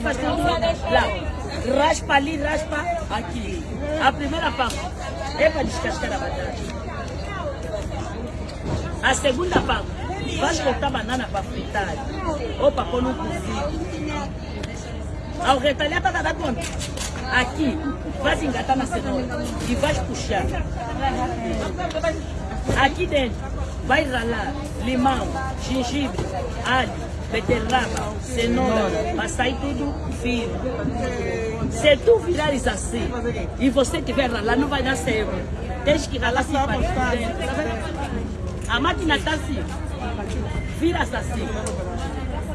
faz tudo lá. Raspa ali, raspa aqui. A primeira parte é para descascar a batata. A segunda parte, vai cortar banana para fritar ou para pôr no cozido. Ao retalhar, tá dando conta? Aqui, vai engatar na cenoura e vai puxar. Aqui dentro, vai ralar limão, gengibre, alho, beterraba, cenoura, para sair tudo fino. Se tu virares assim e você tiver ralar, não vai dar certo. Tens que ralar assim para dentro. A máquina está assim, vira-se assim.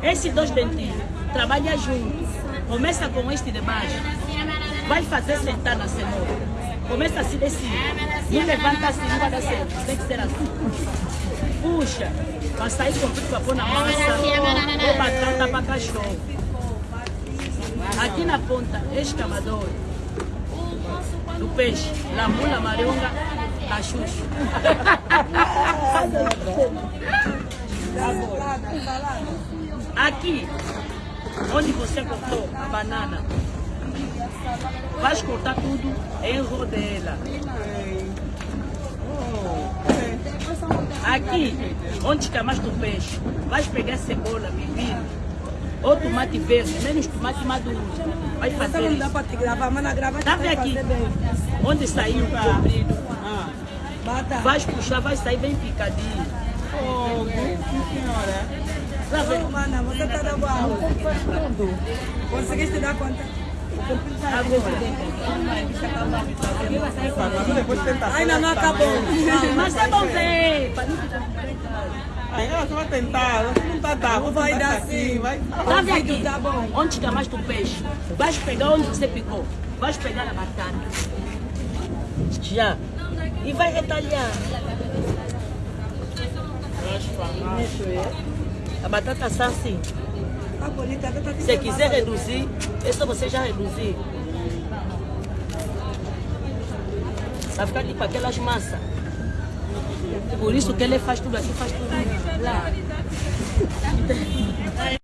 Esses dois dentinhos trabalham juntos. Começa com este de baixo, vai fazer sentar na cenoura. Começa assim de cima. Não levanta assim, não vai dar certo. Tem que ser assim. Puxa, para sair com tudo para pôr na massa. Ou batata para cachorro. Aqui na ponta, escavador. Do peixe, lamula, marionga, cachucho. Aqui, onde você cortou a banana, vais cortar tudo em rodela. Aqui, onde escamaste o peixe, vais pegar cebola, pepino, ou tomate verde, menos tomate maduro. Vai fazer Não dá isso. para te gravar, mas na grava Tá aqui? Onde saiu o comprido, Bata. vais puxar, vai sair bem picadinho. Sim senhora. Tá vendo? Mana, você está na boa. Conseguiste dar conta? Tenta. Ainda não acabou. Mas é bom ver. ela só vai tentar, você não tá dá, Não vai dar assim, sim. vai. Tá vendo aqui? Tá bom. Onde chamaste o peixe? Vais pegar onde você picou. Vais pegar a batata. Já. E vai retalhar. A batata está assim. Tá bonita, tá Se você quiser reduzir, é só você já reduzir. Vai ficar tipo aquelas massas. Por isso que ele faz tudo aqui, faz tudo lá.